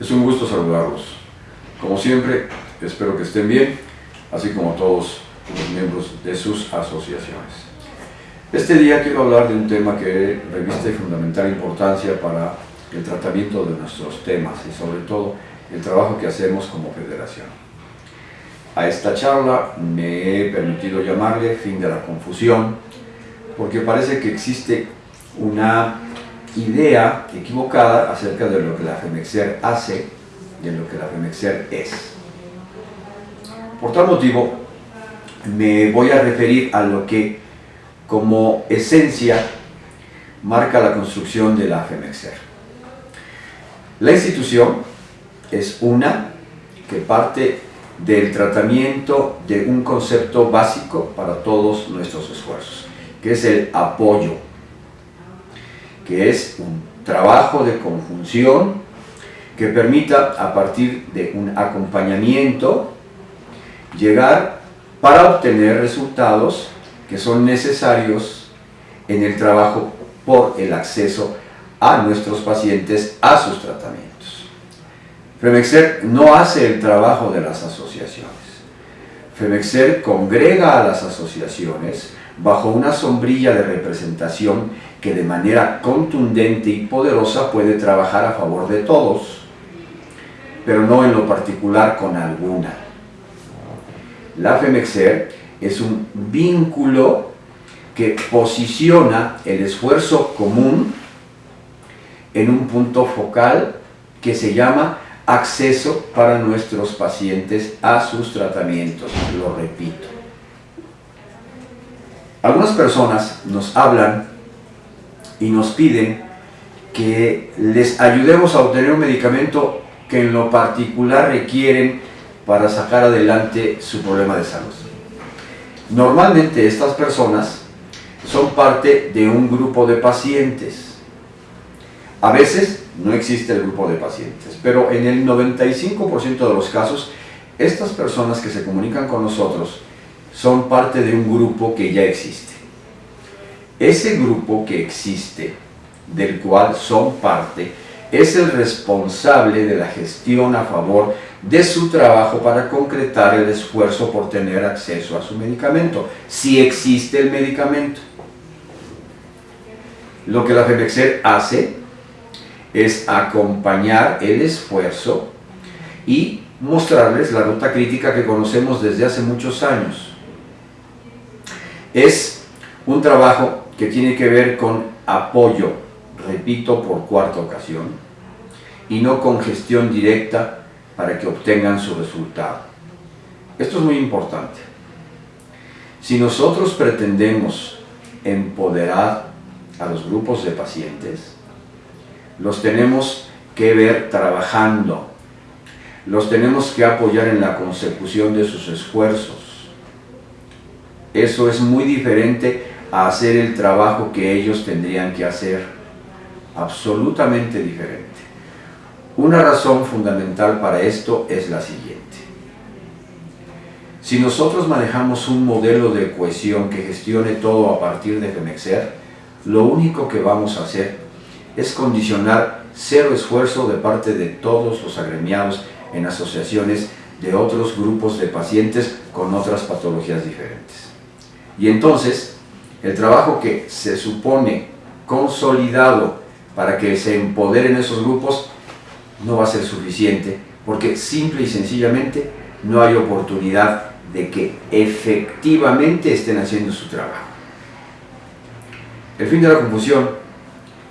Es un gusto saludarlos. Como siempre, espero que estén bien, así como todos los miembros de sus asociaciones. Este día quiero hablar de un tema que reviste fundamental importancia para el tratamiento de nuestros temas y sobre todo el trabajo que hacemos como federación. A esta charla me he permitido llamarle fin de la confusión porque parece que existe una idea equivocada acerca de lo que la FEMEXER hace y de lo que la FEMEXER es. Por tal motivo, me voy a referir a lo que como esencia marca la construcción de la FEMEXER. La institución es una que parte del tratamiento de un concepto básico para todos nuestros esfuerzos, que es el apoyo que es un trabajo de conjunción que permita a partir de un acompañamiento llegar para obtener resultados que son necesarios en el trabajo por el acceso a nuestros pacientes a sus tratamientos. FEMEXER no hace el trabajo de las asociaciones. FEMEXER congrega a las asociaciones bajo una sombrilla de representación que de manera contundente y poderosa puede trabajar a favor de todos, pero no en lo particular con alguna. La FEMEXER es un vínculo que posiciona el esfuerzo común en un punto focal que se llama acceso para nuestros pacientes a sus tratamientos, lo repito. Algunas personas nos hablan y nos piden que les ayudemos a obtener un medicamento que en lo particular requieren para sacar adelante su problema de salud. Normalmente estas personas son parte de un grupo de pacientes. A veces no existe el grupo de pacientes, pero en el 95% de los casos, estas personas que se comunican con nosotros son parte de un grupo que ya existe. Ese grupo que existe, del cual son parte, es el responsable de la gestión a favor de su trabajo para concretar el esfuerzo por tener acceso a su medicamento, si existe el medicamento. Lo que la FEMEXER hace es acompañar el esfuerzo y mostrarles la ruta crítica que conocemos desde hace muchos años. Es un trabajo que tiene que ver con apoyo, repito por cuarta ocasión, y no con gestión directa para que obtengan su resultado. Esto es muy importante. Si nosotros pretendemos empoderar a los grupos de pacientes, los tenemos que ver trabajando, los tenemos que apoyar en la consecución de sus esfuerzos. Eso es muy diferente a hacer el trabajo que ellos tendrían que hacer, absolutamente diferente. Una razón fundamental para esto es la siguiente. Si nosotros manejamos un modelo de cohesión que gestione todo a partir de FEMEXER, lo único que vamos a hacer es condicionar cero esfuerzo de parte de todos los agremiados en asociaciones de otros grupos de pacientes con otras patologías diferentes. Y entonces, el trabajo que se supone consolidado para que se empoderen esos grupos no va a ser suficiente porque simple y sencillamente no hay oportunidad de que efectivamente estén haciendo su trabajo. El fin de la confusión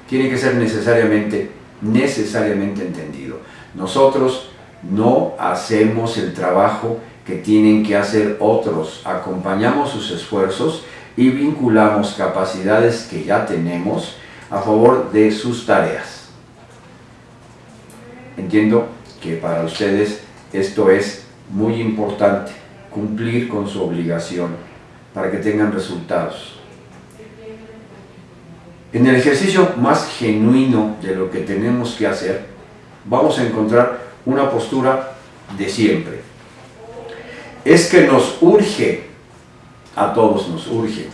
tiene que ser necesariamente, necesariamente entendido. Nosotros no hacemos el trabajo que tienen que hacer otros, acompañamos sus esfuerzos y vinculamos capacidades que ya tenemos a favor de sus tareas. Entiendo que para ustedes esto es muy importante, cumplir con su obligación para que tengan resultados. En el ejercicio más genuino de lo que tenemos que hacer, vamos a encontrar una postura de siempre. Es que nos urge, a todos nos urge.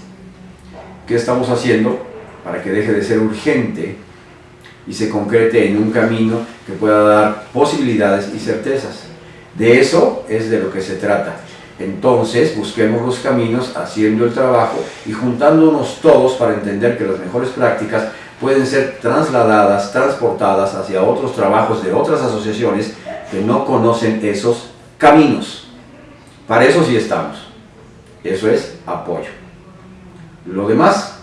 ¿Qué estamos haciendo para que deje de ser urgente y se concrete en un camino que pueda dar posibilidades y certezas. De eso es de lo que se trata. Entonces busquemos los caminos haciendo el trabajo y juntándonos todos para entender que las mejores prácticas pueden ser trasladadas, transportadas hacia otros trabajos de otras asociaciones que no conocen esos caminos. Para eso sí estamos. Eso es apoyo. Lo demás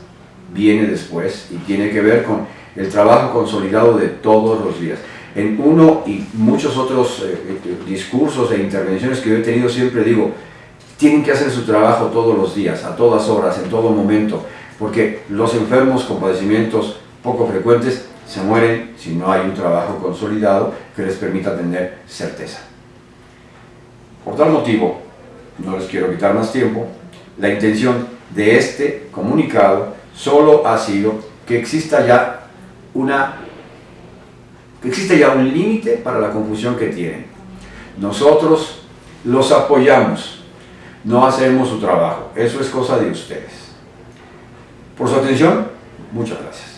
viene después y tiene que ver con el trabajo consolidado de todos los días. En uno y muchos otros eh, eh, discursos e intervenciones que yo he tenido siempre digo, tienen que hacer su trabajo todos los días, a todas horas, en todo momento, porque los enfermos con padecimientos poco frecuentes se mueren si no hay un trabajo consolidado que les permita tener certeza. Por tal motivo, no les quiero quitar más tiempo, la intención de este comunicado solo ha sido que exista ya una que ya un límite para la confusión que tienen. Nosotros los apoyamos, no hacemos su trabajo. Eso es cosa de ustedes. Por su atención, muchas gracias.